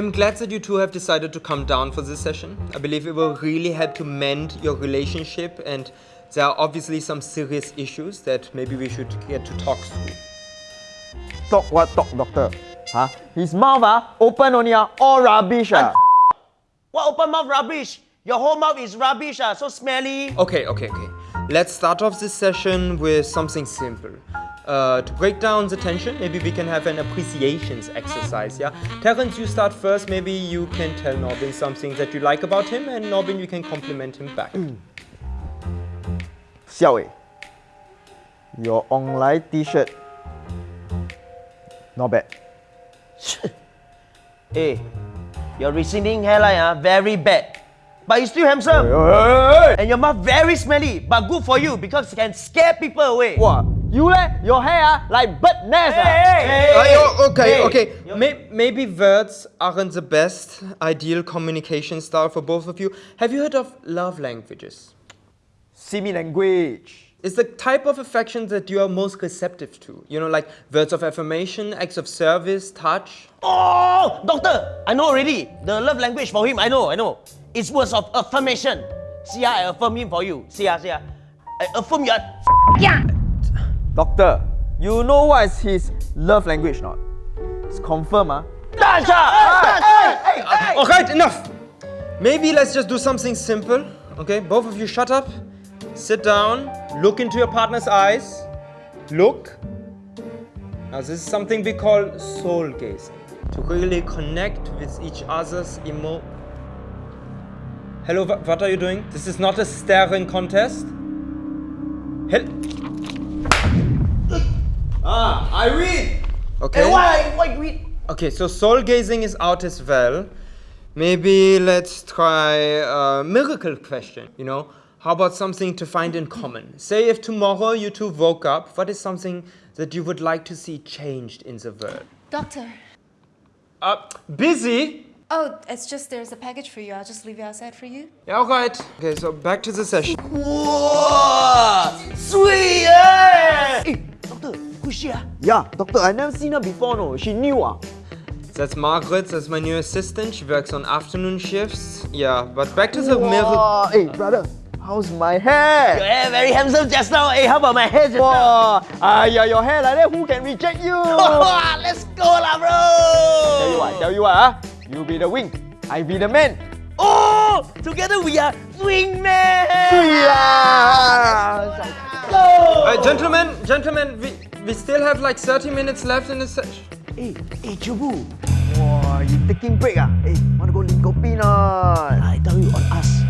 I'm glad that you two have decided to come down for this session. I believe it will really help to mend your relationship and there are obviously some serious issues that maybe we should get to talk through. Talk what talk, doctor? Huh? His mouth ah, open only ah, all rubbish ah. What open mouth rubbish? Your whole mouth is rubbish, ah, so smelly. Okay, okay, okay. Let's start off this session with something simple. Uh, to break down the tension, maybe we can have an appreciations exercise, yeah? Terence, you start first. Maybe you can tell Norbin something that you like about him, and Norbin, you can compliment him back. Xiao Wei, your online t-shirt, not bad. Hey, your receding hairline ah, very bad. But you still handsome. Hey, hey, hey. And your mouth very smelly, but good for you because it can scare people away. What? You leh? Your hair ah, like bird nest ah. Hey, Uh, yo- okay, Hey. okay. May- maybe words aren't the best ideal communication style for both of you. Have you heard of love languages? Simi language. It's the type of affection that you are most receptive to. You know, like words of affirmation, acts of service, touch. Oh, doctor, I know already. The love language for him, I know, I know. It's words of affirmation. See, ah, I affirm him for you. See, ah, see, ah. I affirm you. are Doctor, you know what is his love language not? It's confirm ah. Touch, ah. Touch, hey, hey, hey. All right, enough. Maybe let's just do something simple. Okay, both of you shut up, sit down, look into your partner's eyes. Look. Now, this is something we call soul gazing to really connect with each other's emo. Hello, what are you doing? This is not a staring contest. Hel- Ah, I read. okay. Hey, why, why we? Okay, so soul gazing is out as well. Maybe let's try a miracle question, you know? How about something to find in common? Say if tomorrow you two woke up, what is something that you would like to see changed in the world? Doctor. Uh, busy? Oh, it's just there's a package for you. I'll just leave it outside for you. Yeah, alright. Okay, so back to the session. Wow, Yeah, doctor, I never seen her before no. She new ah. That's Margaret, that's my new assistant. She works on afternoon shifts. Yeah, but back to the miracle. Wow, hey brother, how's my Your hair? hair very handsome just now. Hey, how about my hair just now? Wow, ah yeah, your hair like that, who can reject you? Let's go lah, bro. Tell you what, tell you what, ah, you be the wing, I be the man. Oh, together we are swing man. Yeah gentlemen, gentlemen, we, we still have like 30 minutes left in this session. Hey, eh, hey, Chubu. Wow, you taking break ah? Hey, wanna go link? I tell you, on us,